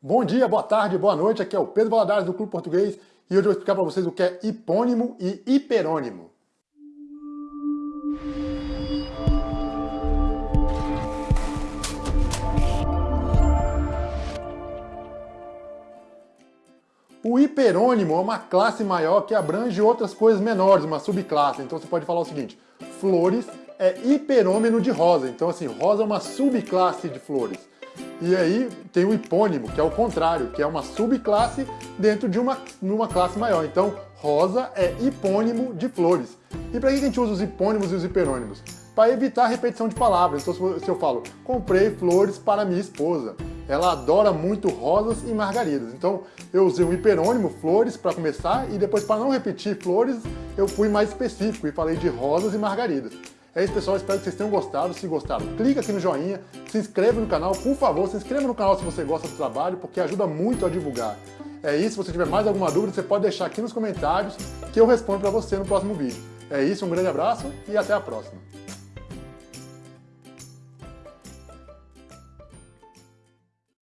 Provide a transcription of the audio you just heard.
Bom dia, boa tarde, boa noite, aqui é o Pedro Valadares do Clube Português e hoje eu vou explicar para vocês o que é hipônimo e hiperônimo. O hiperônimo é uma classe maior que abrange outras coisas menores, uma subclasse. Então você pode falar o seguinte, flores é hiperômeno de rosa. Então assim, rosa é uma subclasse de flores. E aí tem o hipônimo, que é o contrário, que é uma subclasse dentro de uma, uma classe maior. Então, rosa é hipônimo de flores. E para que a gente usa os hipônimos e os hiperônimos? Para evitar repetição de palavras. Então, se eu falo, comprei flores para minha esposa, ela adora muito rosas e margaridas. Então, eu usei um hiperônimo, flores, para começar, e depois, para não repetir flores, eu fui mais específico e falei de rosas e margaridas. É isso, pessoal. Espero que vocês tenham gostado. Se gostaram, clica aqui no joinha, se inscreva no canal. Por favor, se inscreva no canal se você gosta do trabalho, porque ajuda muito a divulgar. É isso. Se você tiver mais alguma dúvida, você pode deixar aqui nos comentários que eu respondo para você no próximo vídeo. É isso, um grande abraço e até a próxima.